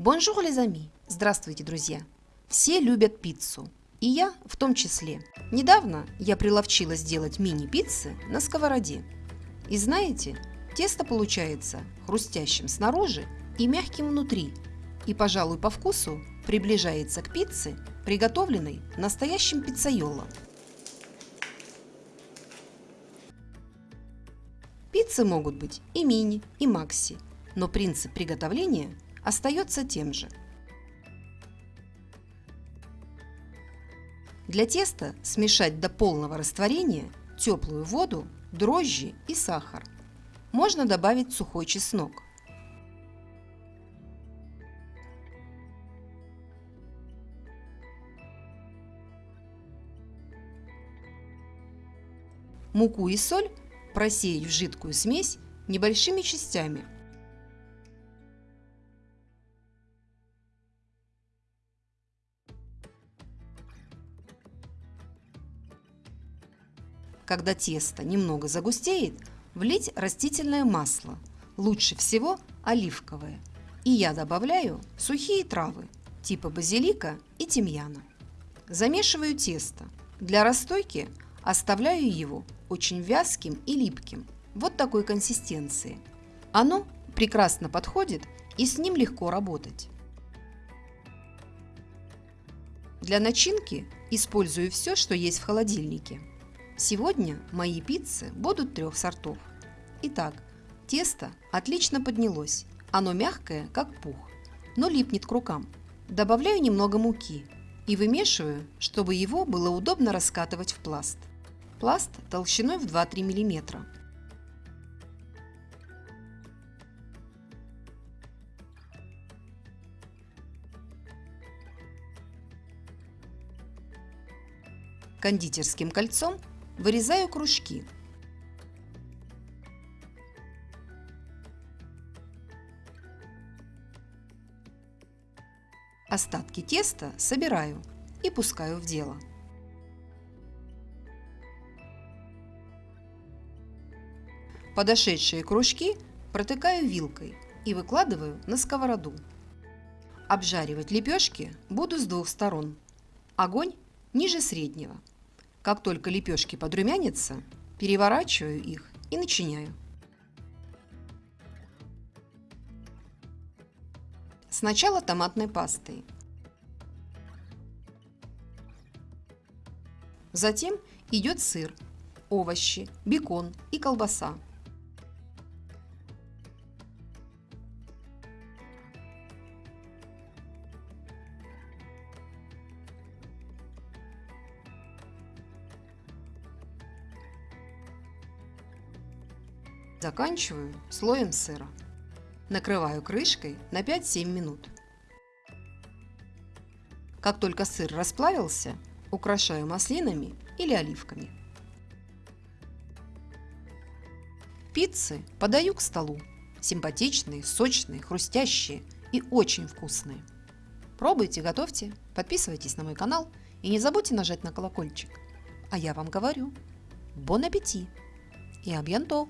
Bonjour, les Здравствуйте, друзья! Все любят пиццу, и я в том числе. Недавно я приловчилась делать мини-пиццы на сковороде. И знаете, тесто получается хрустящим снаружи и мягким внутри, и, пожалуй, по вкусу приближается к пицце, приготовленной настоящим пиццайолом. Пиццы могут быть и мини, и макси, но принцип приготовления остается тем же. Для теста смешать до полного растворения теплую воду, дрожжи и сахар. Можно добавить сухой чеснок. Муку и соль просеять в жидкую смесь небольшими частями – Когда тесто немного загустеет, влить растительное масло, лучше всего оливковое. И я добавляю сухие травы типа базилика и тимьяна. Замешиваю тесто. Для расстойки оставляю его очень вязким и липким, вот такой консистенции. Оно прекрасно подходит и с ним легко работать. Для начинки использую все, что есть в холодильнике. Сегодня мои пиццы будут трех сортов. Итак, тесто отлично поднялось. Оно мягкое, как пух, но липнет к рукам. Добавляю немного муки и вымешиваю, чтобы его было удобно раскатывать в пласт. Пласт толщиной в 2-3 мм. Кондитерским кольцом Вырезаю кружки. Остатки теста собираю и пускаю в дело. Подошедшие кружки протыкаю вилкой и выкладываю на сковороду. Обжаривать лепешки буду с двух сторон. Огонь ниже среднего – как только лепешки подрумянятся, переворачиваю их и начиняю. Сначала томатной пастой. Затем идет сыр, овощи, бекон и колбаса. Заканчиваю слоем сыра. Накрываю крышкой на 5-7 минут. Как только сыр расплавился, украшаю маслинами или оливками. Пиццы подаю к столу. Симпатичные, сочные, хрустящие и очень вкусные. Пробуйте, готовьте, подписывайтесь на мой канал и не забудьте нажать на колокольчик. А я вам говорю, бон аппетит и абьянто!